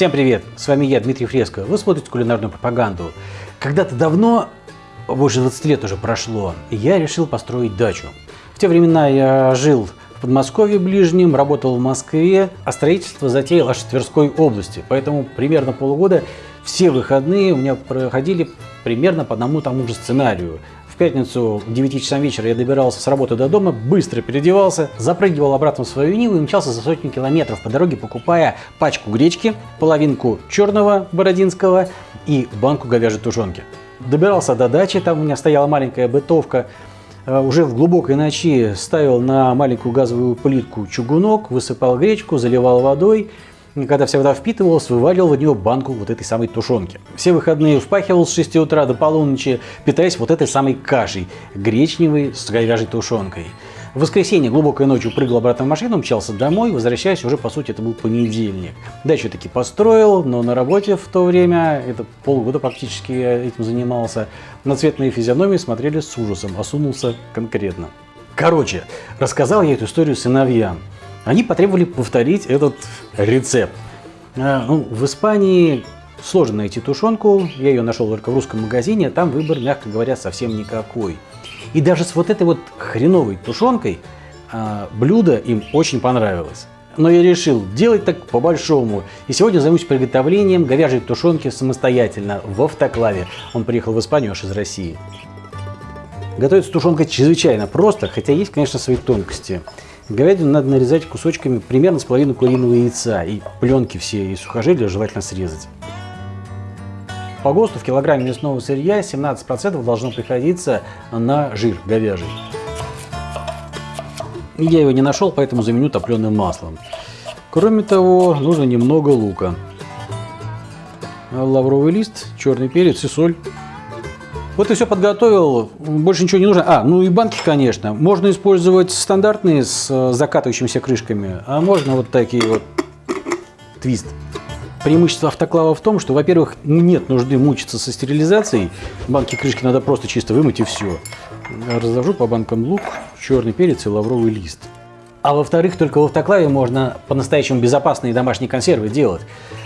Всем привет! С вами я, Дмитрий Фреско. Вы смотрите кулинарную пропаганду. Когда-то давно, больше 20 лет уже прошло, я решил построить дачу. В те времена я жил в Подмосковье ближнем, работал в Москве, а строительство затеял аж в Тверской области. Поэтому примерно полгода все выходные у меня проходили примерно по одному тому же сценарию пятницу к 9 часам вечера я добирался с работы до дома, быстро переодевался, запрыгивал обратно в свою Ниву и мчался за сотню километров по дороге, покупая пачку гречки, половинку черного бородинского и банку говяжьей тушенки. Добирался до дачи, там у меня стояла маленькая бытовка, э, уже в глубокой ночи ставил на маленькую газовую плитку чугунок, высыпал гречку, заливал водой, когда вся вода впитывалась, вываливал в нее банку вот этой самой тушенки. Все выходные впахивал с 6 утра до полуночи, питаясь вот этой самой кашей, гречневой с говяжьей тушенкой. В воскресенье глубокой ночью прыгал обратно в машину, мчался домой, возвращаясь уже, по сути, это был понедельник. Дачу таки построил, но на работе в то время, это полгода практически я этим занимался, на цветные физиономии смотрели с ужасом, осунулся конкретно. Короче, рассказал я эту историю сыновьям. Они потребовали повторить этот рецепт. А, ну, в Испании сложно найти тушенку, я ее нашел только в русском магазине, там выбор, мягко говоря, совсем никакой. И даже с вот этой вот хреновой тушенкой а, блюдо им очень понравилось. Но я решил делать так по-большому. И сегодня займусь приготовлением говяжьей тушенки самостоятельно в автоклаве. Он приехал в Испанию аж из России. Готовится тушенка чрезвычайно просто, хотя есть, конечно, свои тонкости. Говядину надо нарезать кусочками примерно с половиной куриного яйца. И пленки все и сухожилия желательно срезать. По ГОСТу в килограмме мясного сырья 17% должно приходиться на жир говяжий. Я его не нашел, поэтому заменю топленым маслом. Кроме того, нужно немного лука. Лавровый лист, черный перец и соль. Вот и все подготовил, больше ничего не нужно. А, ну и банки, конечно. Можно использовать стандартные с э, закатывающимися крышками, а можно вот такие вот твист. Преимущество автоклава в том, что, во-первых, нет нужды мучиться со стерилизацией. Банки крышки надо просто чисто вымыть и все. Разложу по банкам лук, черный перец и лавровый лист. А во-вторых, только в автоклаве можно по-настоящему безопасные домашние консервы делать.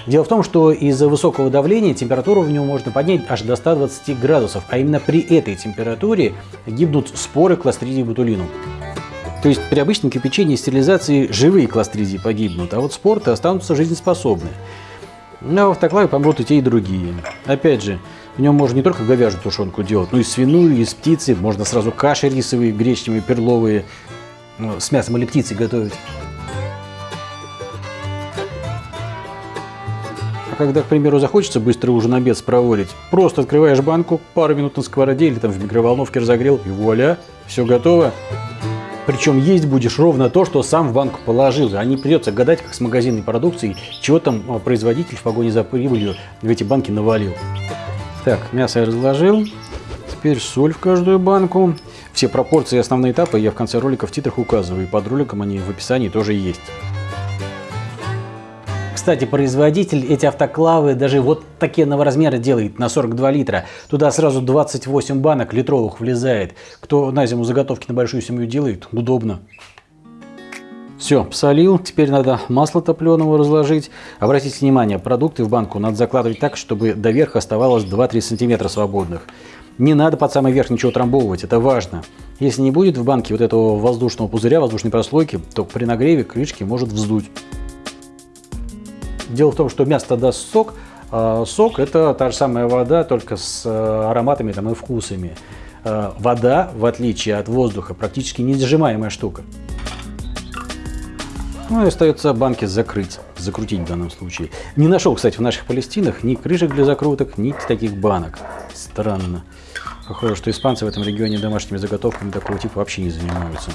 Дело в том, что из-за высокого давления температуру в нем можно поднять аж до 120 градусов, а именно при этой температуре гибнут споры кластридии ботулинум. То есть при обычном кипячении и стерилизации живые кластридии погибнут, а вот спорты останутся жизнеспособны. Но в автоклаве помрут и те, и другие. Опять же, в нем можно не только говяжью тушенку делать, но и свиную, и из птицы. Можно сразу каши рисовые, гречневые, перловые, ну, с мясом или птицей готовить. А когда, к примеру, захочется быстро ужин обед спроводить, просто открываешь банку, пару минут на сковороде или там в микроволновке разогрел, и вуаля, все готово. Причем есть будешь ровно то, что сам в банку положил, а не придется гадать, как с магазинной продукцией, чего там а, производитель в погоне за прибылью в эти банки навалил. Так, мясо я разложил. Теперь соль в каждую банку. Все пропорции и основные этапы я в конце ролика в титрах указываю, и под роликом они в описании тоже есть. Кстати, производитель эти автоклавы даже вот такие размера делает на 42 литра. Туда сразу 28 банок литровых влезает. Кто на зиму заготовки на большую семью делает, удобно. Все, посолил. Теперь надо масло топленого разложить. Обратите внимание, продукты в банку надо закладывать так, чтобы до верха оставалось 2-3 сантиметра свободных. Не надо под самый верх ничего трамбовывать, это важно. Если не будет в банке вот этого воздушного пузыря, воздушной прослойки, то при нагреве крышки может вздуть. Дело в том, что мясо даст сок, а сок это та же самая вода, только с э, ароматами там, и вкусами. Э, вода, в отличие от воздуха, практически несжимаемая штука. Ну и остается банки закрыть, закрутить в данном случае. Не нашел, кстати, в наших Палестинах ни крышек для закруток, ни таких банок. Странно. Похоже, что испанцы в этом регионе домашними заготовками такого типа вообще не занимаются.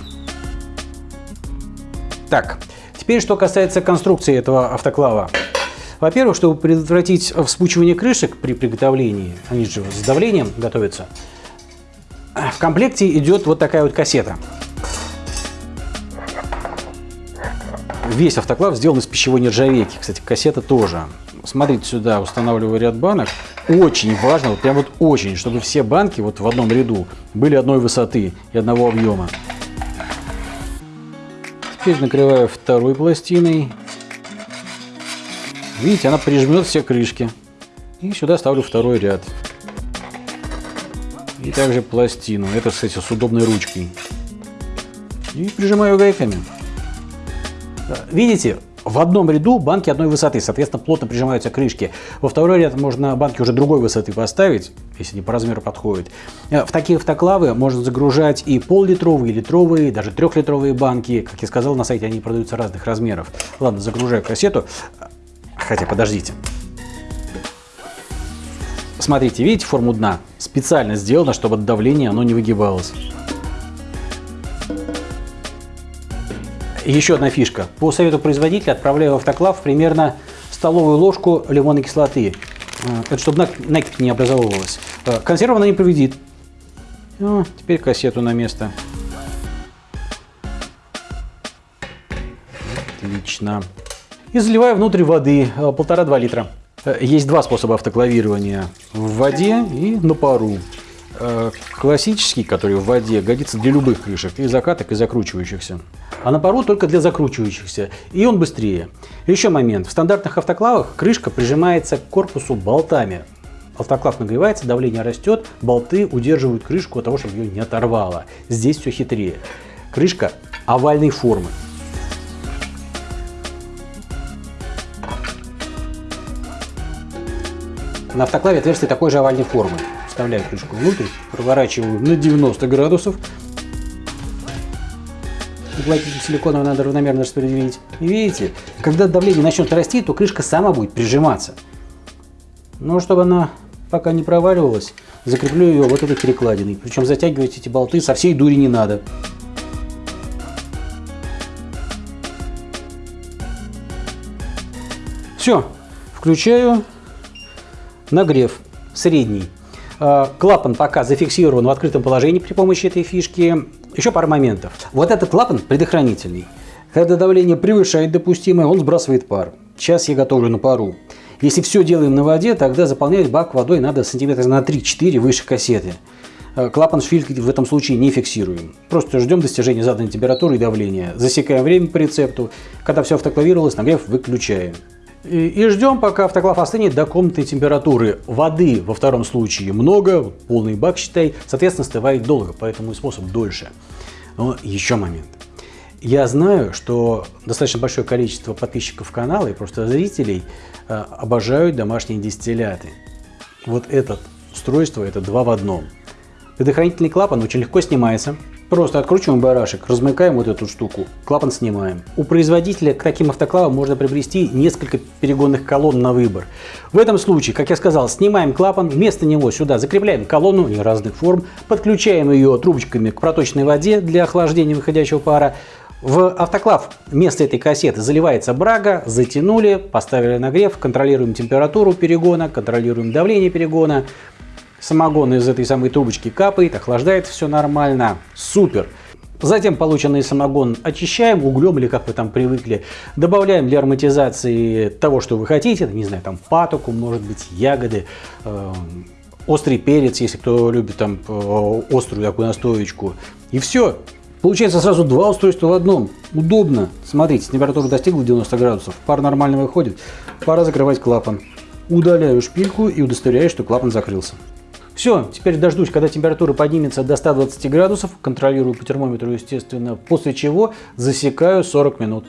Так, теперь что касается конструкции этого автоклава. Во-первых, чтобы предотвратить вспучивание крышек при приготовлении, они же с давлением готовятся, в комплекте идет вот такая вот кассета. Весь автоклав сделан из пищевой нержавейки. Кстати, кассета тоже. Смотрите сюда, устанавливаю ряд банок. Очень важно, вот прям вот очень, чтобы все банки вот в одном ряду были одной высоты и одного объема. Теперь накрываю второй пластиной. Видите, она прижмет все крышки. И сюда ставлю второй ряд. И также пластину. Это, кстати, с удобной ручкой. И прижимаю гайками. Видите, в одном ряду банки одной высоты, соответственно, плотно прижимаются крышки. Во второй ряд можно банки уже другой высоты поставить, если они по размеру подходят. Э, в такие автоклавы можно загружать и пол-литровые, литровые, даже трехлитровые банки. Как я сказал, на сайте они продаются разных размеров. Ладно, загружаю кассету. Хотя, подождите. Смотрите, видите форму дна? Специально сделано, чтобы от давления оно не выгибалось. Еще одна фишка. По совету производителя отправляю в автоклав примерно столовую ложку лимонной кислоты. Э, это чтобы накипь не образовывалась. Э, консерва она не повредит. Ну, теперь кассету на место. Отлично. И заливаю внутрь воды э, полтора-два литра. Есть два способа автоклавирования. В воде и на пару. Классический, который в воде, годится для любых крышек, и закаток, и закручивающихся а на пару только для закручивающихся, и он быстрее. Еще момент. В стандартных автоклавах крышка прижимается к корпусу болтами. Автоклав нагревается, давление растет, болты удерживают крышку от того, чтобы ее не оторвало. Здесь все хитрее. Крышка овальной формы. На автоклаве отверстие такой же овальной формы. Вставляю крышку внутрь, проворачиваю на 90 градусов, уплотнитель силиконовый надо равномерно распределить. И видите, когда давление начнет расти, то крышка сама будет прижиматься. Но чтобы она пока не проваливалась, закреплю ее вот этой перекладиной. Причем затягивать эти болты со всей дури не надо. Все, включаю нагрев средний. А, клапан пока зафиксирован в открытом положении при помощи этой фишки. Еще пара моментов. Вот этот клапан предохранительный. Когда давление превышает допустимое, он сбрасывает пар. Сейчас я готовлю на пару. Если все делаем на воде, тогда заполнять бак водой надо сантиметра на 3-4 выше кассеты. А, клапан швильки в этом случае не фиксируем. Просто ждем достижения заданной температуры и давления. Засекаем время по рецепту. Когда все автоклавировалось, нагрев выключаем. И, ждем, пока автоклав остынет до комнатной температуры. Воды во втором случае много, полный бак считай, соответственно остывает долго, поэтому и способ дольше. Но еще момент. Я знаю, что достаточно большое количество подписчиков канала и просто зрителей э, обожают домашние дистилляты. Вот это устройство, это два в одном. Предохранительный клапан очень легко снимается, Просто откручиваем барашек, размыкаем вот эту штуку, клапан снимаем. У производителя к таким автоклавам можно приобрести несколько перегонных колонн на выбор. В этом случае, как я сказал, снимаем клапан, вместо него сюда закрепляем колонну не разных форм, подключаем ее трубочками к проточной воде для охлаждения выходящего пара, в автоклав вместо этой кассеты заливается брага, затянули, поставили нагрев, контролируем температуру перегона, контролируем давление перегона, Самогон из этой самой трубочки капает, охлаждает все нормально. Супер! Затем полученный самогон очищаем углем или как вы там привыкли. Добавляем для ароматизации того, что вы хотите. Не знаю, там патоку, может быть, ягоды, э, острый перец, если кто любит там э, острую такую настоечку. И все. Получается сразу два устройства в одном. Удобно. Смотрите, температура достигла 90 градусов. Пар нормально выходит. Пора закрывать клапан. Удаляю шпильку и удостоверяю, что клапан закрылся. Все, теперь дождусь, когда температура поднимется до 120 градусов, контролирую по термометру, естественно, после чего засекаю 40 минут.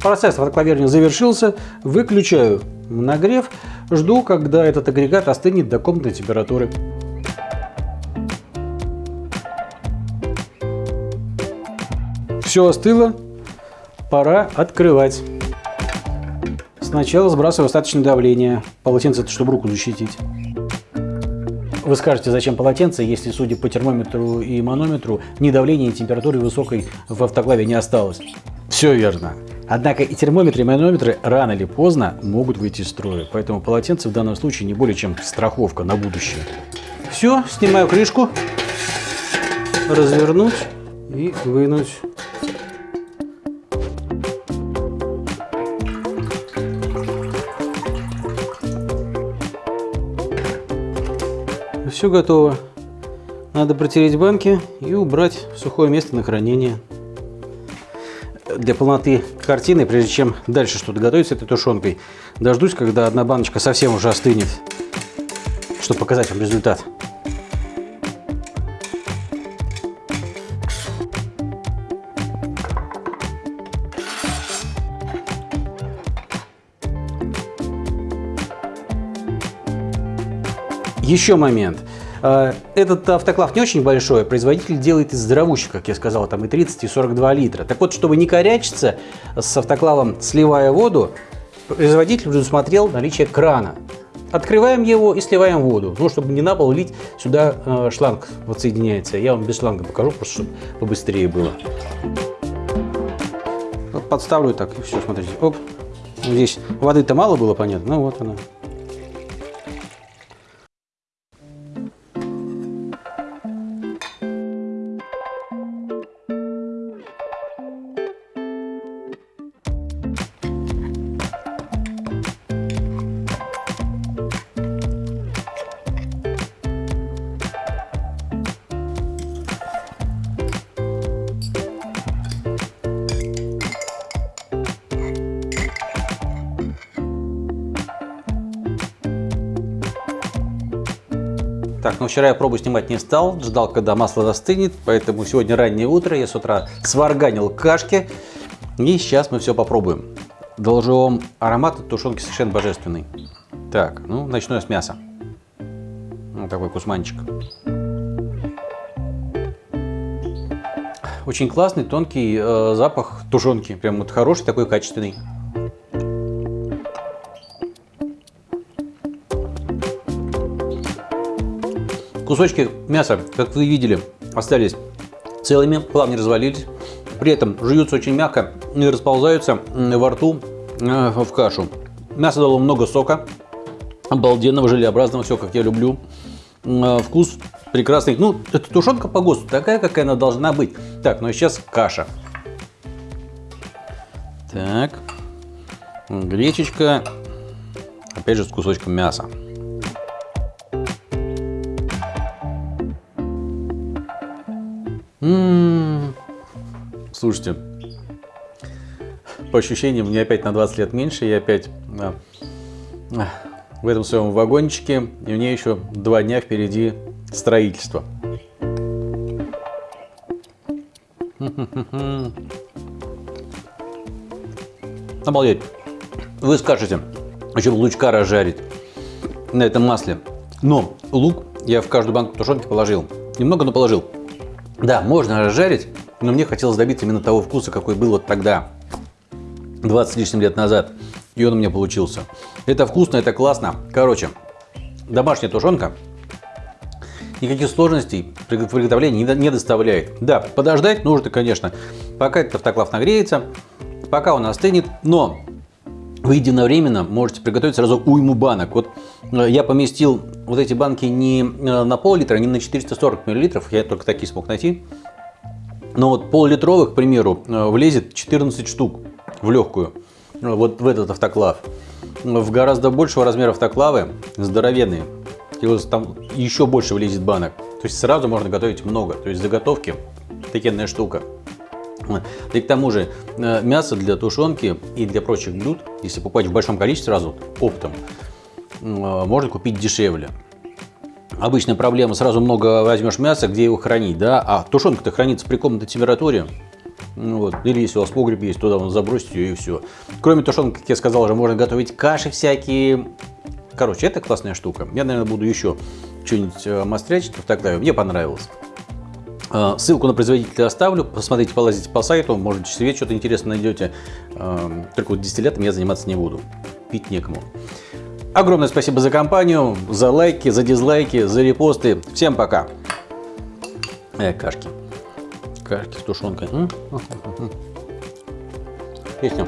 Процесс водоклавирования завершился, выключаю нагрев, жду, когда этот агрегат остынет до комнатной температуры. Все остыло, пора открывать. Сначала сбрасываю остаточное давление, полотенце, чтобы руку защитить. Вы скажете, зачем полотенце, если, судя по термометру и манометру, ни давления, ни температуры высокой в автоклаве не осталось? Все верно. Однако и термометры, и манометры рано или поздно могут выйти из строя, поэтому полотенце в данном случае не более чем страховка на будущее. Все, снимаю крышку, развернуть и вынуть. Все готово. Надо протереть банки и убрать в сухое место на хранение. Для полноты картины, прежде чем дальше что-то готовить с этой тушенкой, дождусь, когда одна баночка совсем уже остынет, чтобы показать вам результат. Еще момент. А, этот автоклав не очень большой, производитель делает из здоровущих, как я сказал, там и 30, и 42 литра. Так вот, чтобы не корячиться с автоклавом, сливая воду, производитель предусмотрел наличие крана. Открываем его и сливаем воду, ну, чтобы не на пол лить, сюда э, шланг подсоединяется. Я вам без шланга покажу, просто чтобы побыстрее было. Подставлю так, и все, смотрите. Оп. Здесь воды-то мало было, понятно, ну вот она. Ну вчера я пробу снимать не стал, ждал, когда масло застынет, поэтому сегодня раннее утро, я с утра сварганил кашки, и сейчас мы все попробуем. Доложу вам аромат от тушенки совершенно божественный. Так, ну начну я с мяса. Вот такой кусманчик. Очень классный, тонкий э, запах тушенки, прям вот хороший, такой качественный. Кусочки мяса, как вы видели, остались целыми, плавно развалились. При этом жуются очень мягко и расползаются во рту э, в кашу. Мясо дало много сока, обалденного, желеобразного, все как я люблю. Э, вкус прекрасный. Ну, это тушенка по ГОСТу, такая, какая она должна быть. Так, ну и сейчас каша. Так, гречечка, опять же с кусочком мяса. Слушайте, по ощущениям, мне опять на 20 лет меньше, я опять а, в этом своем вагончике, и мне еще два дня впереди строительство. Обалдеть. Вы скажете, зачем лучка разжарить на этом масле. Но лук я в каждую банку тушенки положил. Немного, но положил. Да, можно разжарить, но мне хотелось добиться именно того вкуса, какой был вот тогда, 20 с лишним лет назад. И он у меня получился. Это вкусно, это классно. Короче, домашняя тушенка никаких сложностей при приготовлении не доставляет. Да, подождать нужно, конечно, пока этот автоклав нагреется, пока он остынет, но вы единовременно можете приготовить сразу уйму банок. Вот э, я поместил вот эти банки не э, на пол-литра, не на 440 миллилитров, я только такие смог найти. Но вот пол-литровых, к примеру, э, влезет 14 штук в легкую, вот в этот автоклав. В гораздо большего размера автоклавы, здоровенные, и вот там еще больше влезет банок. То есть сразу можно готовить много, то есть заготовки, такенная штука. И к тому же э, мясо для тушенки и для прочих блюд, если покупать в большом количестве сразу, оптом, э, можно купить дешевле. Обычная проблема, сразу много возьмешь мяса, где его хранить, да, а тушенка-то хранится при комнатной температуре, ну вот. Или если у вас погреб есть, туда забросить ее и все. Кроме тушенки, как я сказал, уже можно готовить каши всякие. Короче, это классная штука. Я, наверное, буду еще что-нибудь э, мастрячить в Тогда Мне понравилось. А, ссылку на производителя оставлю, посмотрите, полазите по сайту, может себе что-то интересное найдете. А, только вот дистиллятом я заниматься не буду, пить некому. Огромное спасибо за компанию, за лайки, за дизлайки, за репосты. Всем пока. Э, кашки. Кашки с тушенкой. Песня.